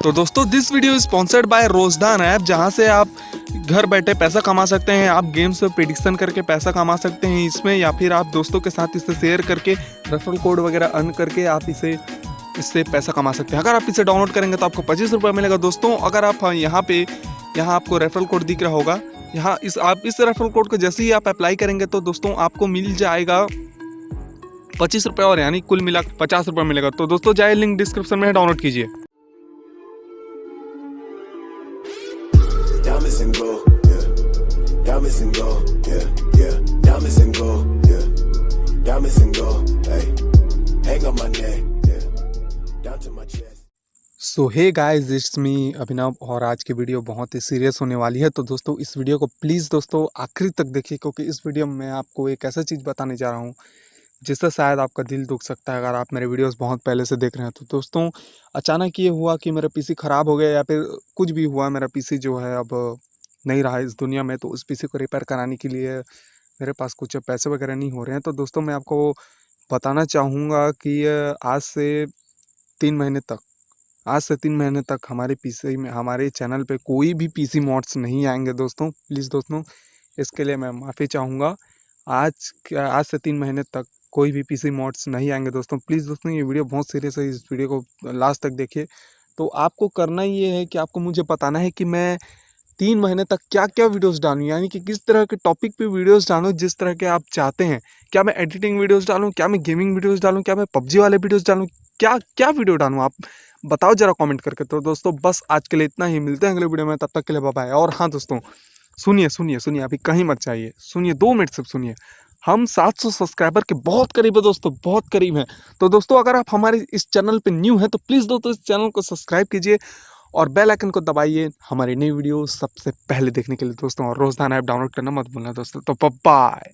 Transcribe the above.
तो दोस्तों this video sponsored by Rozdhan app, जहाँ से आप घर बैठे पैसा कमा सकते हैं, आप गेम्स से प्रिडिक्शन करके पैसा कमा सकते हैं इसमें, या फिर आप दोस्तों के साथ इसे शेयर करके रेफरल कोड वगैरह अर्न करके आप इसे, इससे पैसा कमा सकते हैं। अगर आप इसे डाउनलोड करेंगे तो आपको पच्चीस रुपये मिलेगा। दोस्तों, अगर आप यहाँ पे, यहाँ आपको रेफरल कोड दिख रहा होगा, यहाँ इस, आप इस रेफरल कोड को जैसे ही आप अप्लाई करेंगे तो दोस्तों आपको मिल जाएगा पच्चीस रुपये और यानी कुल मिला पचास रुपये मिलेगा। तो दोस्तों, जाए लिंक डिस्क्रिप्शन में डाउनलोड कीजिए। Diamonds and gold, yeah. Diamonds and gold, yeah, yeah. Diamonds and gold, yeah. Diamonds and gold, hey. Hang on my neck, yeah. Down to my chest. So hey guys it's me Abhinav और आज की video बहुत ही serious होने वाली है तो दोस्तों इस वीडियो को प्लीज़ दोस्तों आखिरी तक देखिए क्योंकि इस वीडियो में मैं आपको एक ऐसा चीज़ बताने जा रहा हूँ जिससे शायद आपका दिल दुख सकता है, अगर आप मेरे वीडियोस बहुत पहले से देख रहे हैं। तो दोस्तों, अचानक ये हुआ कि मेरा पीसी ख़राब हो गया या फिर कुछ भी हुआ, मेरा पीसी जो है अब नहीं रहा इस दुनिया में तो उस पीसी को रिपेयर कराने के लिए मेरे पास कुछ पैसे वगैरह नहीं हो रहे हैं। तो दोस्तों, मैं आपको बताना चाहूँगा कि आज से तीन महीने तक, आज से तीन महीने तक हमारे पीसी में, हमारे चैनल पे कोई भी पीसी मॉड्स नहीं आएँगे दोस्तों। प्लीज़ दोस्तों, इसके लिए मैं माफ़ी चाहूँगा। आज आज से तीन महीने तक कोई भी पीसी मॉड्स नहीं आएँगे दोस्तों। प्लीज़ दोस्तों, ये वीडियो बहुत सीरियस है, इस वीडियो को लास्ट तक देखिए। तो आपको करना ये है कि आपको मुझे बताना है कि मैं तीन महीने तक क्या क्या वीडियोस डालूँ, यानी कि किस तरह के टॉपिक पे वीडियोस डालूँ, जिस तरह के आप चाहते हैं। क्या मैं एडिटिंग वीडियोस डालूँ, क्या मैं गेमिंग वीडियोस डालूँ, क्या मैं पबजी वाले वीडियोस डालूँ, क्या क्या वीडियो डालूँ, आप बताओ जरा कमेंट करके। तो दोस्तों, बस आज के लिए इतना ही, मिलते हैं अगले वीडियो में, तब तक के लिए बाय और हाँ दोस्तों, सुनिए सुनिए सुनिए, अभी कहीं मत चाहिए सुनिए, दो मिनट सिर्फ़ सुनिए। हम 700 सब्सक्राइबर के बहुत करीब है दोस्तों, बहुत करीब हैं। तो दोस्तों, अगर आप हमारे इस चैनल पे न्यू हैं तो प्लीज़ दोस्तों इस चैनल को सब्सक्राइब कीजिए और बेल आइकन को दबाइए हमारी नई वीडियो सबसे पहले देखने के लिए दोस्तों। और रोज़ाना ऐप डाउनलोड करना मत भूलना दोस्तों। तो बाय